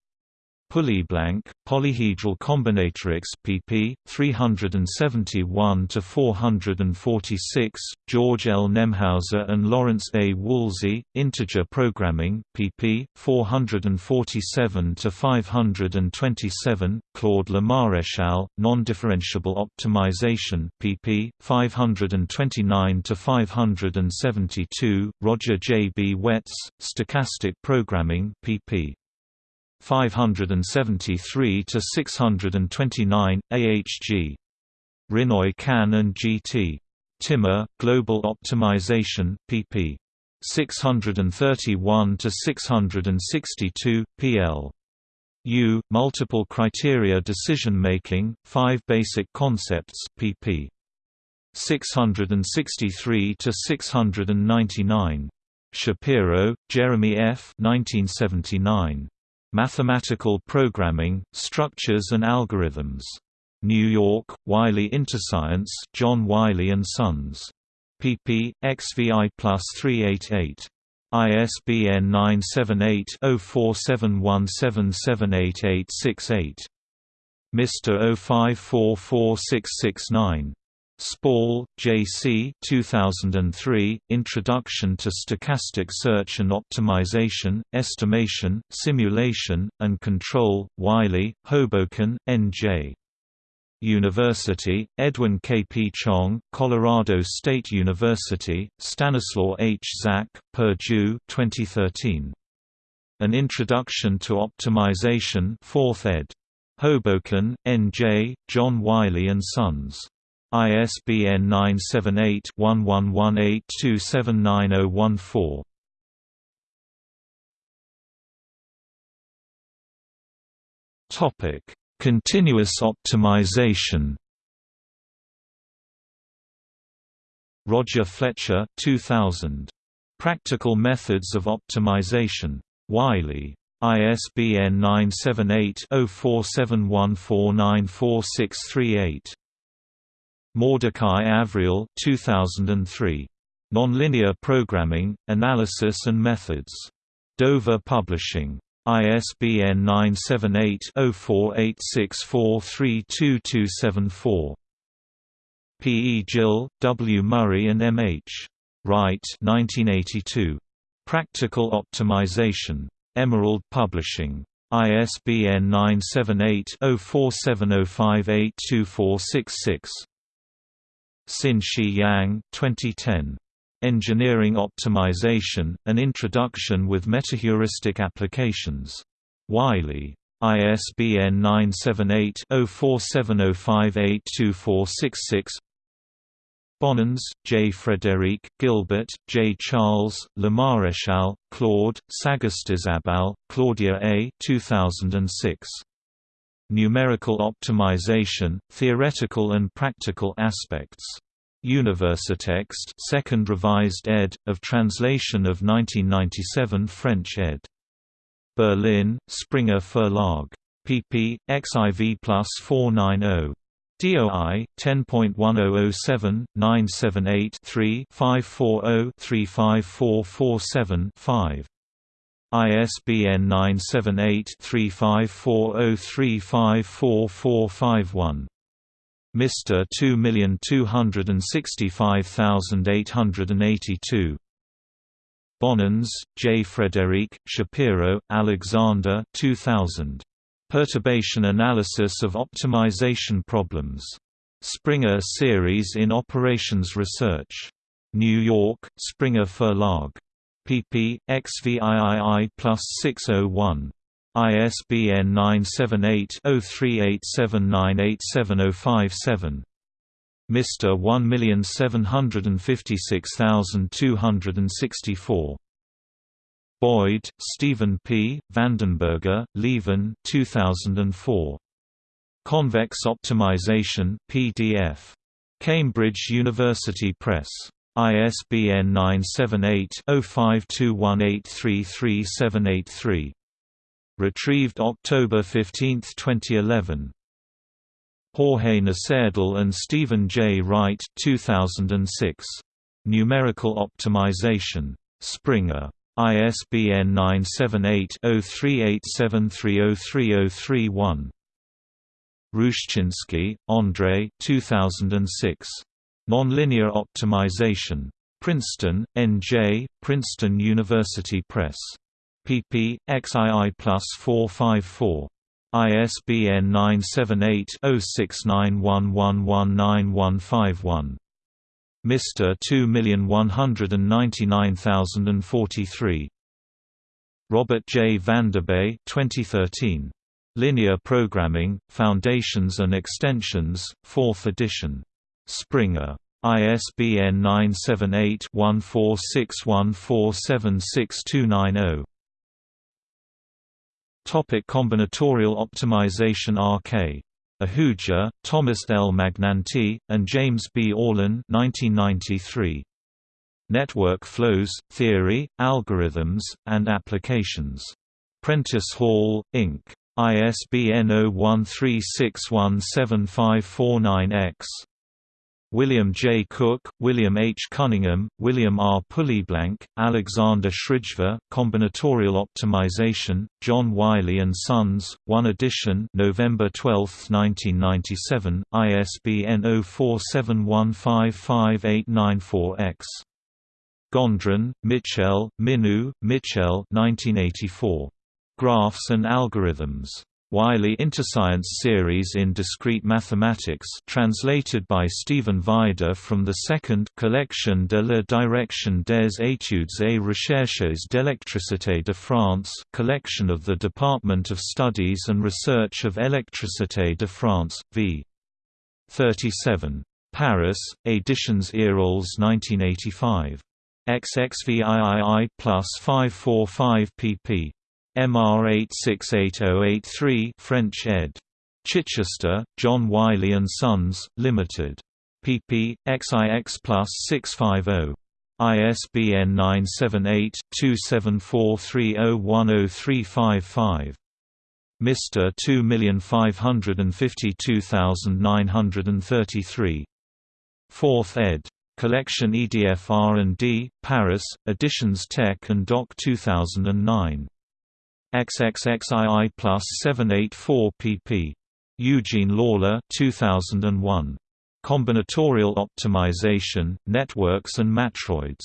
Pulleyblank, Polyhedral Combinatorics pp. 371–446, George L. Nemhauser and Lawrence A. Wolsey, Integer Programming pp. 447–527, Claude Lemaréchal, Non-Differentiable Optimization pp. 529–572, Roger J. B. Wets, Stochastic Programming pp. 573 to 629 AHG Rinnooy Kan and GT Timmer Global Optimization pp 631 to 662 PL Yu Multiple Criteria Decision Making 5 Basic Concepts pp 663 to 699 Shapiro Jeremy F. 1979 Mathematical Programming, Structures and Algorithms. New York, Wiley Interscience John Wiley & Sons. pp. XVI plus 388. ISBN 978 0471778868. Mr. 0544669. Spall, J.C. 2003, Introduction to Stochastic Search and Optimization, Estimation, Simulation, and Control, Wiley, Hoboken, N.J. University, Edwin K. P. Chong, Colorado State University, Stanislaw H. Zak, Purdue 2013. An Introduction to Optimization 4th ed. Hoboken, N.J., John Wiley & Sons. ISBN 978-1118-279014. Topic: Continuous optimization. Roger Fletcher, 2000. Practical Methods of Optimization. Wiley. ISBN 978-0471494638. Mordecai Avriel 2003. Nonlinear Programming, Analysis and Methods. Dover Publishing. ISBN 978-0486432274. P. E. Gill, W. Murray and M. H. Wright 1982. Practical Optimization. Emerald Publishing. ISBN 978-0470582466. Xin-She Yang 2010. Engineering Optimization, An Introduction with Metaheuristic Applications. Wiley. ISBN 978-0470582466 Bonnans, J. Frédéric, Gilbert, J. Charles, Lemaréchal, Claude, Sagastizabal, Claudia A. 2006. Numerical Optimization, Theoretical and Practical Aspects. Universitext 2nd Revised ed., of translation of 1997 French ed. Berlin, Springer Verlag. pp. xiv plus 490. DOI 10.1007 ISBN 978 3540 354451. Mr. 2265882. Bonnans, J. Frederic, Shapiro, Alexander 2000. Perturbation Analysis of Optimization Problems. Springer Series in Operations Research. New York, Springer Verlag. Pp. XVIII plus 601. ISBN 978-0387987057. Mr. 1756264. Boyd, Stephen P., Vandenberghe, Lieven 2004. Convex Optimization PDF. Cambridge University Press. ISBN 978-0521833783. Retrieved October 15, 2011. Jorge Nocedal and Stephen J. Wright 2006. Numerical Optimization. Springer. ISBN 978-0387303031. Ruszczyński, Andrei 2006. Nonlinear Optimization. Princeton, N.J., Princeton University Press. pp. XII plus 454. ISBN 978-0691119151. Mr. 2199043. Robert J. Vanderbei 2013. Linear Programming, Foundations and Extensions, 4th edition. Springer. ISBN 978-1461476290. Topic combinatorial optimization RK Ahuja, Thomas L. Magnanti, and James B. Orlin 1993. Network Flows, Theory, Algorithms, and Applications. Prentice Hall, Inc. ISBN 0136175549-X. William J. Cook, William H. Cunningham, William R. Pulleyblank, Alexander Schrijver, Combinatorial Optimization, John Wiley & Sons, 1 edition November 12, 1997, ISBN 0471558894-X. Gondran, Michel, Minoux, Michel 1984. Graphs and Algorithms. Wiley Interscience Series in Discrete Mathematics translated by Stephen Vajda from the second Collection de la Direction des études et recherches d'électricité de France collection of the Department of Studies and Research of Électricité de France, v. 37. Paris, Editions Eyrolles 1985. XXVIII plus 545 pp. MR 868083 French ed. Chichester, John Wiley & Sons, Limited. pp. XIX plus 650. ISBN 978-2743010355. Mr. 2552933. 4th ed. Collection EDF R&D, Paris, Editions Tech and Doc 2009. XXXII plus 784 pp. Eugene Lawler 2001. Combinatorial Optimization, Networks and Matroids.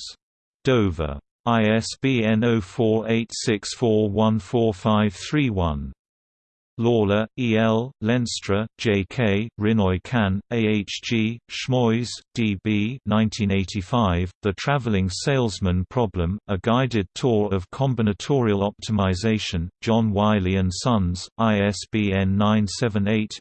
Dover. ISBN 0486414531. Lawler, E. L., Lenstra, J. K., Rinnooy Kan, A. H. G., Shmoys, D. B. 1985, The Traveling Salesman Problem, A Guided Tour of Combinatorial Optimization, John Wiley & Sons, ISBN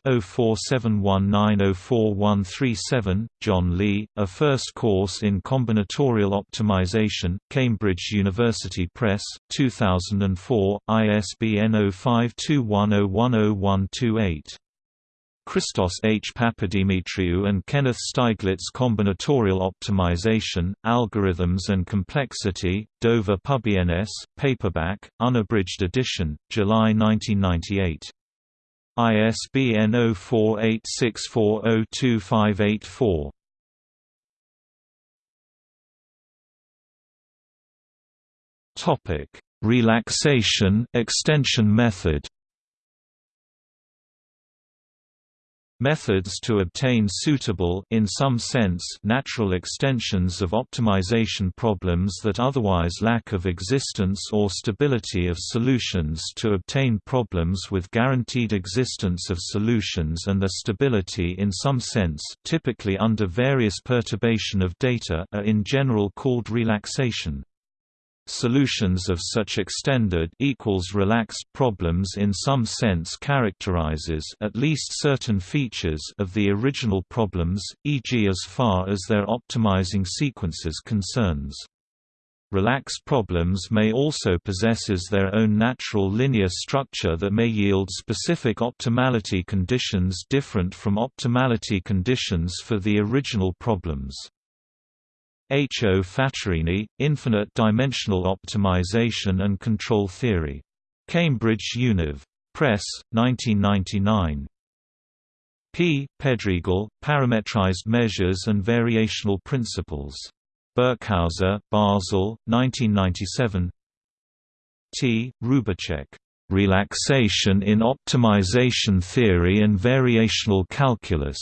978-0471904137, John Lee, A First Course in Combinatorial Optimization, Cambridge University Press, 2004, ISBN 052101 10128. Christos H. Papadimitriou and Kenneth Steiglitz Combinatorial Optimization, Algorithms and Complexity, Dover PubINS, paperback, unabridged edition, July 1998. ISBN 0486402584. Topic: Relaxation extension method. Methods to obtain suitable in some sense natural extensions of optimization problems that otherwise lack of existence or stability of solutions to obtain problems with guaranteed existence of solutions and their stability in some sense typically under various perturbation of data are in general called relaxation. Solutions of such extended equals relaxed problems in some sense characterizes at least certain features of the original problems, e.g. as far as their optimizing sequences concerns. Relaxed problems may also possesses their own natural linear structure that may yield specific optimality conditions different from optimality conditions for the original problems. H. O. Fattorini, Infinite Dimensional Optimization and Control Theory. Cambridge Univ. Press, 1999. P. Pedregal, Parametrized Measures and Variational Principles. Birkhauser, Basel, 1997 T. Roubíček. Relaxation in Optimization Theory and Variational Calculus.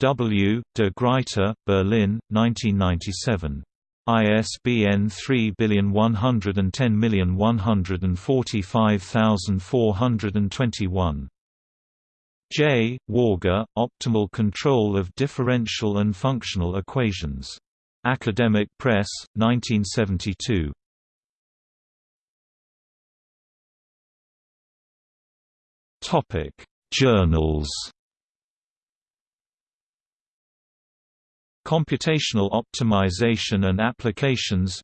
W. de Gruyter, Berlin, 1997. ISBN 3110145421. J. Warga, Optimal Control of Differential and Functional Equations. Academic Press, 1972. Journals Computational Optimization and Applications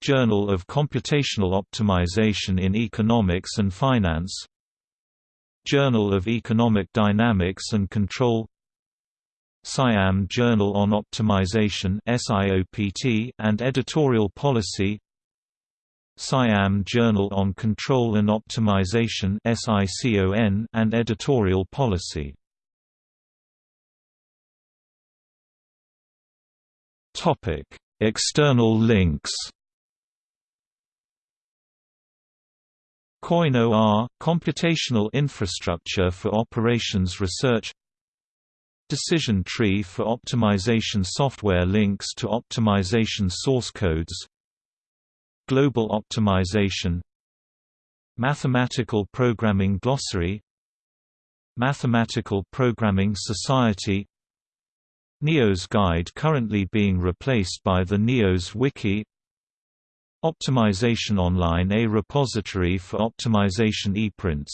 Journal of Computational Optimization in Economics and Finance Journal of Economic Dynamics and Control SIAM Journal on Optimization and Editorial Policy SIAM Journal on Control and Optimization and Editorial Policy External links. COIN-OR – Computational Infrastructure for Operations Research Decision tree for optimization software links to optimization source codes Global optimization Mathematical Programming Glossary Mathematical Programming Society NEOS Guide currently being replaced by the NEOS Wiki. Optimization Online a repository for optimization ePrints.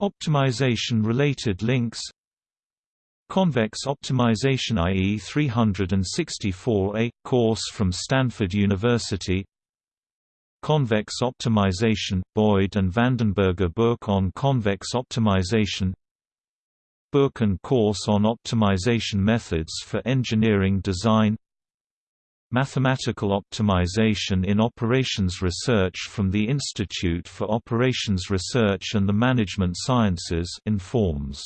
Optimization-related links. Convex Optimization IE 364A – course from Stanford University. Convex Optimization – Boyd and Vandenberghe book on convex optimization Book and course on optimization methods for engineering design Mathematical Optimization in Operations Research from the Institute for Operations Research and the Management Sciences informs